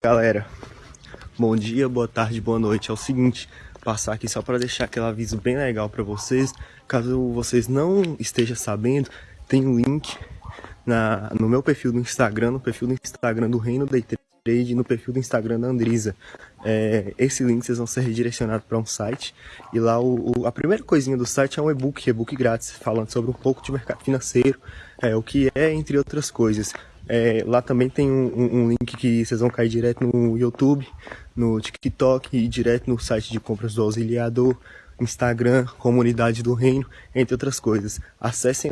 Galera, bom dia, boa tarde, boa noite. É o seguinte, passar aqui só para deixar aquele aviso bem legal para vocês. Caso vocês não estejam sabendo, tem um link na, no meu perfil do Instagram, no perfil do Instagram do Reino Day Trade no perfil do Instagram da Andrisa. É, esse link vocês vão ser redirecionados para um site e lá o, o, a primeira coisinha do site é um e-book, e-book grátis, falando sobre um pouco de mercado financeiro, é, o que é, entre outras coisas. É, lá também tem um, um, link que vocês vão cair direto no YouTube, no TikTok e direto no site de compras do auxiliador, Instagram, Comunidade do Reino, entre outras coisas. Acessem